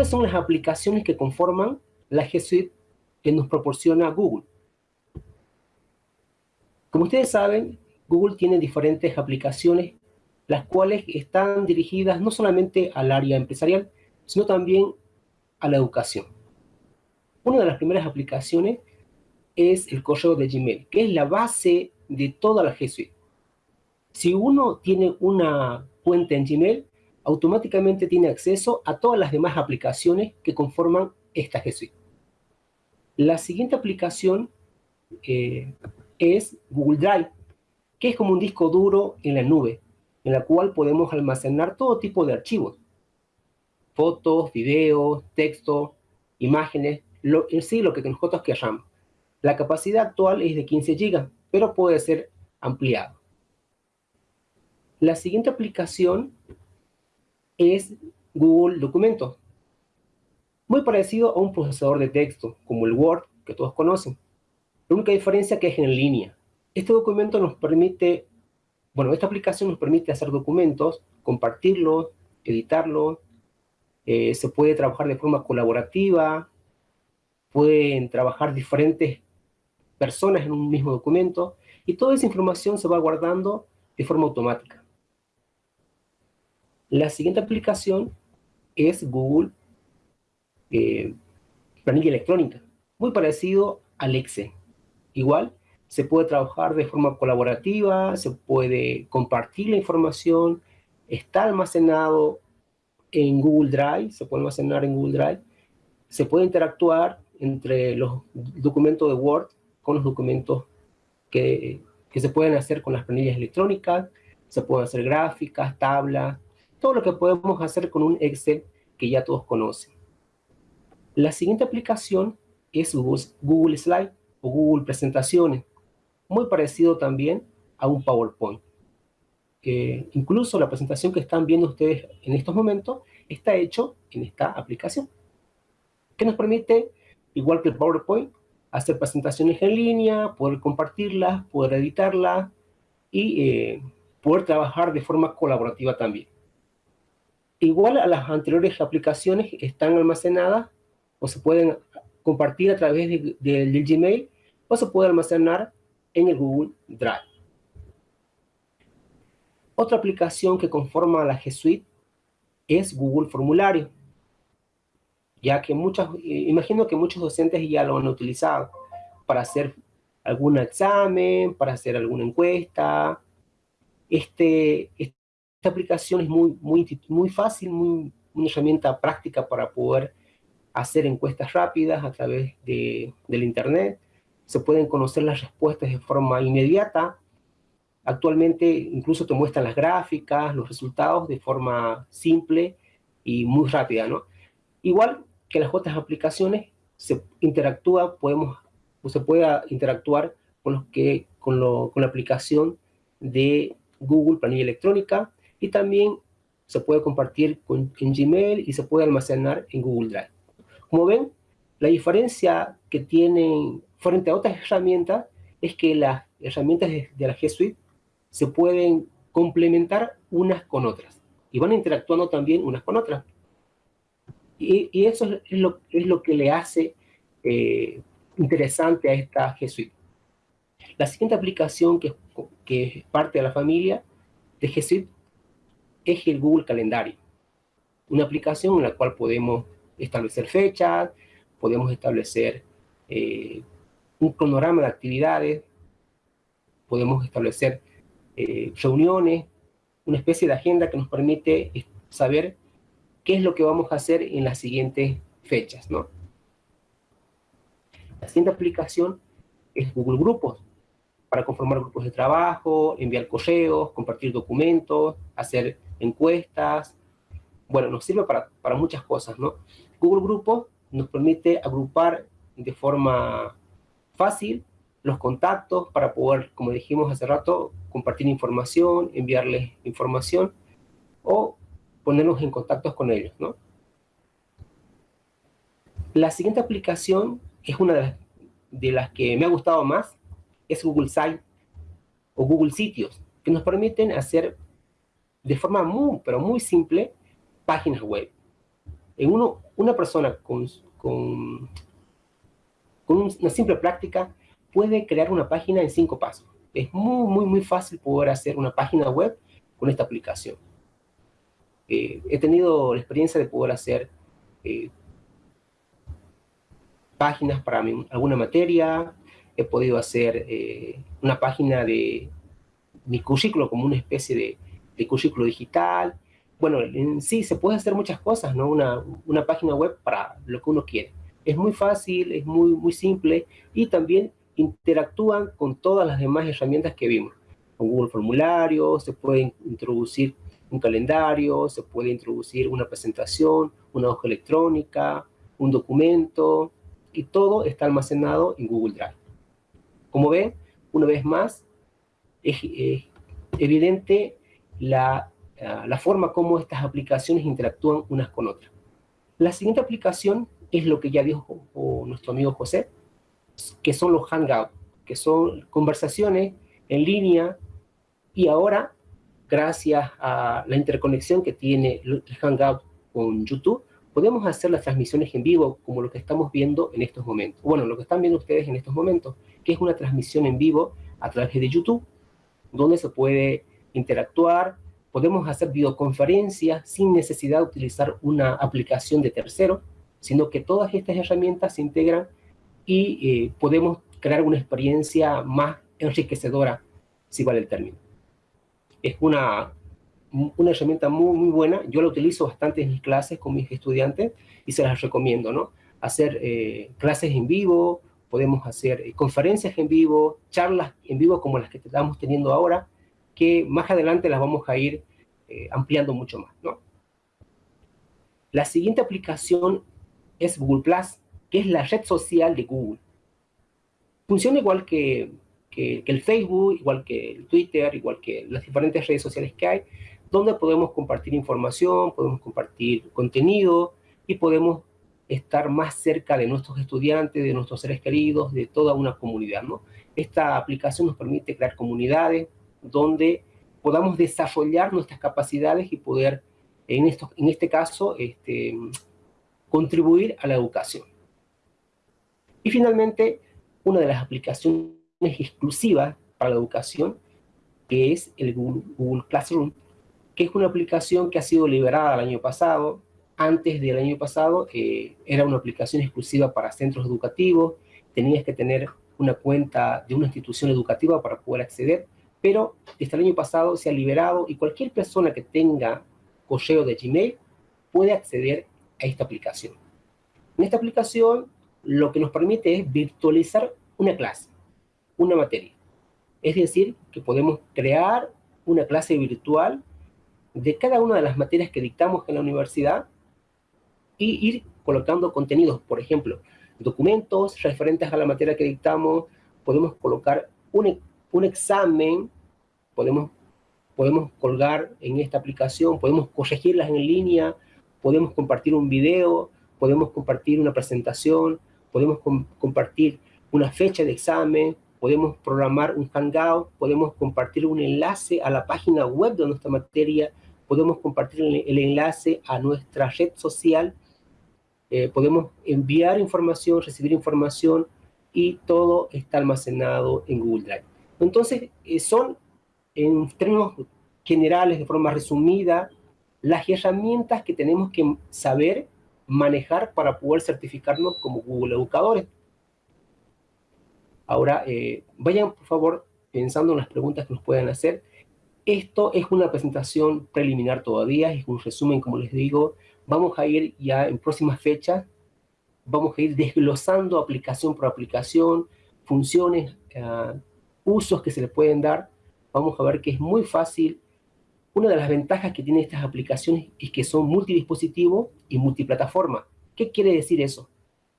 ¿Cuáles son las aplicaciones que conforman la G Suite que nos proporciona Google? Como ustedes saben, Google tiene diferentes aplicaciones, las cuales están dirigidas no solamente al área empresarial, sino también a la educación. Una de las primeras aplicaciones es el correo de Gmail, que es la base de toda la G Suite. Si uno tiene una cuenta en Gmail, automáticamente tiene acceso a todas las demás aplicaciones que conforman esta G. La siguiente aplicación eh, es Google Drive, que es como un disco duro en la nube, en la cual podemos almacenar todo tipo de archivos. Fotos, videos, texto, imágenes, lo, en sí lo que nosotros queramos. La capacidad actual es de 15 GB, pero puede ser ampliado. La siguiente aplicación es Google Documentos. Muy parecido a un procesador de texto, como el Word, que todos conocen. La única diferencia que es en línea. Este documento nos permite, bueno, esta aplicación nos permite hacer documentos, compartirlos, editarlos, eh, se puede trabajar de forma colaborativa, pueden trabajar diferentes personas en un mismo documento, y toda esa información se va guardando de forma automática. La siguiente aplicación es Google eh, Planilla Electrónica, muy parecido al Excel. Igual, se puede trabajar de forma colaborativa, se puede compartir la información, está almacenado en Google Drive, se puede almacenar en Google Drive, se puede interactuar entre los documentos de Word con los documentos que, que se pueden hacer con las planillas electrónicas, se pueden hacer gráficas, tablas, todo lo que podemos hacer con un Excel que ya todos conocen. La siguiente aplicación es Google Slide o Google Presentaciones, muy parecido también a un PowerPoint. incluso la presentación que están viendo ustedes en estos momentos está hecho en esta aplicación, que nos permite, igual que el PowerPoint, hacer presentaciones en línea, poder compartirlas, poder editarlas y eh, poder trabajar de forma colaborativa también igual a las anteriores aplicaciones están almacenadas o se pueden compartir a través del Gmail o se puede almacenar en el Google Drive. Otra aplicación que conforma la G Suite es Google Formulario, ya que muchas, imagino que muchos docentes ya lo han utilizado para hacer algún examen, para hacer alguna encuesta. Este esta aplicación es muy, muy, muy fácil, muy, una herramienta práctica para poder hacer encuestas rápidas a través de, del Internet. Se pueden conocer las respuestas de forma inmediata. Actualmente incluso te muestran las gráficas, los resultados de forma simple y muy rápida, ¿no? Igual que las otras aplicaciones, se interactúa, podemos, o se puede interactuar con, los que, con, lo, con la aplicación de Google Planilla Electrónica, y también se puede compartir en Gmail y se puede almacenar en Google Drive. Como ven, la diferencia que tienen frente a otras herramientas es que las herramientas de, la G Suite se pueden complementar unas con otras y van interactuando también unas con otras. Y, eso es lo, es lo, que le hace eh, interesante a esta G Suite. La siguiente aplicación que, que es parte de la familia de G Suite es el Google Calendario. Una aplicación en la cual podemos establecer fechas, podemos establecer eh, un cronograma de actividades, podemos establecer eh, reuniones, una especie de agenda que nos permite saber qué es lo que vamos a hacer en las siguientes fechas, ¿no? La siguiente aplicación es Google Grupos, para conformar grupos de trabajo, enviar correos, compartir documentos, hacer encuestas, bueno, nos sirve para, para muchas cosas, ¿no? Google Grupos nos permite agrupar de forma fácil los contactos para poder, como dijimos hace rato, compartir información, enviarles información o ponernos en contacto con ellos, ¿no? La siguiente aplicación es una de las, de las que me ha gustado más, es Google Site o Google Sitios, que nos permiten hacer de forma muy, pero muy simple, páginas web. En uno, una persona con, con, una simple práctica puede crear una página en cinco pasos. Es muy, muy, muy fácil poder hacer una página web con esta aplicación. Eh, he tenido la experiencia de poder hacer eh, páginas para alguna materia, he podido hacer eh, una página de mi currículo como una especie de, currículo digital. Bueno, en sí se puede hacer muchas cosas, ¿no? Una, una página web para lo que uno quiere. Es muy fácil, es muy, muy simple y también interactúan con todas las demás herramientas que vimos. Con Google Formulario, se puede introducir un calendario, se puede introducir una presentación, una hoja electrónica, un documento, y todo está almacenado en Google Drive. Como ven, una vez más, es, evidente la, la forma como estas aplicaciones interactúan unas con otras. La siguiente aplicación es lo que ya dijo nuestro amigo José, que son los Hangouts, que son conversaciones en línea y ahora, gracias a la interconexión que tiene el Hangout con YouTube, podemos hacer las transmisiones en vivo como lo que estamos viendo en estos momentos. Bueno, lo que están viendo ustedes en estos momentos, que es una transmisión en vivo a través de YouTube, donde se puede interactuar, podemos hacer videoconferencias sin necesidad de utilizar una aplicación de tercero, sino que todas estas herramientas se integran y eh, podemos crear una experiencia más enriquecedora, si vale el término. Es una, una herramienta muy, muy buena, yo la utilizo bastante en mis clases con mis estudiantes y se las recomiendo, ¿no? Hacer eh, clases en vivo, podemos hacer eh, conferencias en vivo, charlas en vivo como las que estamos teniendo ahora, que más adelante las vamos a ir ampliando mucho más. La siguiente aplicación es Google Plus, que es la red social de Google. Funciona igual que, el Facebook, igual que el Twitter, igual que las diferentes redes sociales que hay, donde podemos compartir información, podemos compartir contenido y podemos estar más cerca de nuestros estudiantes, de nuestros seres queridos, de toda una comunidad. Esta aplicación nos permite crear comunidades donde podamos desarrollar nuestras capacidades y poder, en, esto, en este caso, este, contribuir a la educación. Y finalmente, una de las aplicaciones exclusivas para la educación, que es el Google, Classroom, que es una aplicación que ha sido liberada el año pasado. Antes del año pasado eh, era una aplicación exclusiva para centros educativos, tenías que tener una cuenta de una institución educativa para poder acceder, pero desde el año pasado se ha liberado y cualquier persona que tenga correo de Gmail puede acceder a esta aplicación. En esta aplicación lo que nos permite es virtualizar una clase, una materia. Es decir, que podemos crear una clase virtual de cada una de las materias que dictamos en la universidad y ir colocando contenidos, por ejemplo, documentos referentes a la materia que dictamos, podemos colocar un, un examen, podemos, podemos colgar en esta aplicación, podemos corregirlas en línea, podemos compartir un video, podemos compartir una presentación, podemos compartir una fecha de examen, podemos programar un Hangout, podemos compartir un enlace a la página web de nuestra materia, podemos compartir el, enlace a nuestra red social, eh, podemos enviar información, recibir información y todo está almacenado en Google Drive. Entonces, eh, son en términos generales, de forma resumida, las herramientas que tenemos que saber manejar para poder certificarnos como Google Educadores. Ahora, eh, vayan por favor pensando en las preguntas que nos pueden hacer. Esto es una presentación preliminar todavía, es un resumen, como les digo. Vamos a ir ya en próximas fechas, vamos a ir desglosando aplicación por aplicación, funciones, uh, usos que se le pueden dar. Vamos a ver que es muy fácil una de las ventajas que tienen estas aplicaciones es que son multidispositivo y multiplataforma. ¿Qué quiere decir eso?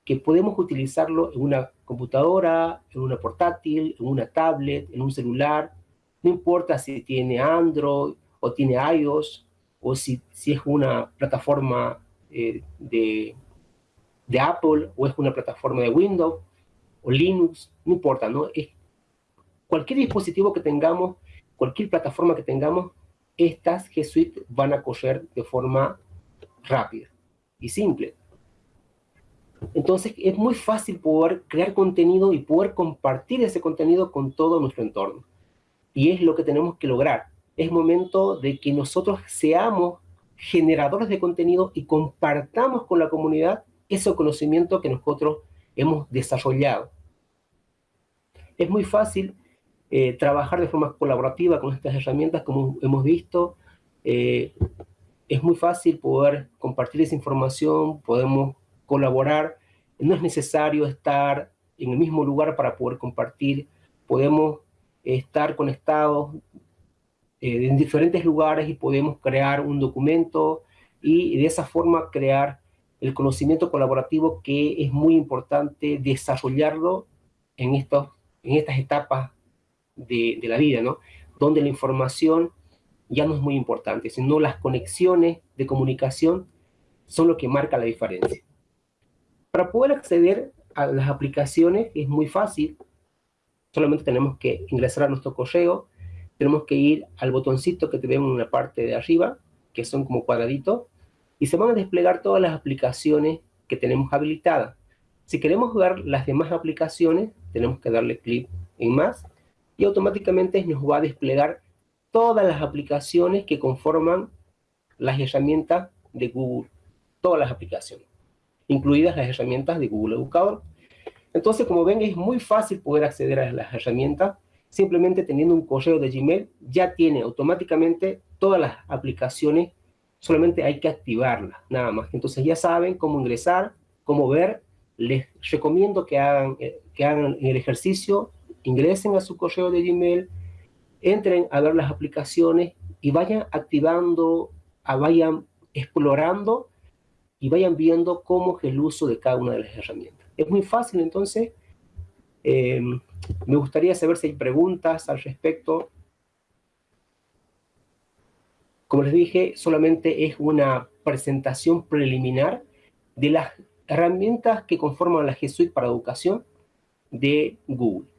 Que podemos utilizarlo en una computadora, en una portátil, en una tablet, en un celular. No importa si tiene Android o tiene iOS o si, si es una plataforma eh, de, de Apple o es una plataforma de Windows o Linux, no importa, ¿no? Es cualquier dispositivo que tengamos, cualquier plataforma que tengamos, estas G Suite van a correr de forma rápida y simple. Entonces es muy fácil poder crear contenido y poder compartir ese contenido con todo nuestro entorno. Y es lo que tenemos que lograr. Es momento de que nosotros seamos generadores de contenido y compartamos con la comunidad ese conocimiento que nosotros hemos desarrollado. Es muy fácil eh, trabajar de forma colaborativa con estas herramientas, como hemos visto. Eh, es muy fácil poder compartir esa información, podemos colaborar. No es necesario estar en el mismo lugar para poder compartir. Podemos estar conectados eh, en diferentes lugares y podemos crear un documento y de esa forma crear el conocimiento colaborativo que es muy importante desarrollarlo en, estos, en estas etapas de, la vida, ¿no? Donde la información ya no es muy importante, sino las conexiones de comunicación son lo que marca la diferencia. Para poder acceder a las aplicaciones es muy fácil, solamente tenemos que ingresar a nuestro correo, tenemos que ir al botoncito que te ven en la parte de arriba, que son como cuadraditos, y se van a desplegar todas las aplicaciones que tenemos habilitadas. Si queremos ver las demás aplicaciones, tenemos que darle clic en más, y automáticamente nos va a desplegar todas las aplicaciones que conforman las herramientas de Google, todas las aplicaciones, incluidas las herramientas de Google Educador. Entonces, como ven, es muy fácil poder acceder a las herramientas, simplemente teniendo un correo de Gmail, ya tiene automáticamente todas las aplicaciones, solamente hay que activarlas, nada más. Entonces ya saben cómo ingresar, cómo ver, les recomiendo que hagan, eh, que hagan el ejercicio, ingresen a su correo de Gmail, entren a ver las aplicaciones y vayan activando, vayan explorando y vayan viendo cómo es el uso de cada una de las herramientas. Es muy fácil, entonces, em, me gustaría saber si hay preguntas al respecto. Como les dije, solamente es una presentación preliminar de las herramientas que conforman la G Suite para educación de Google.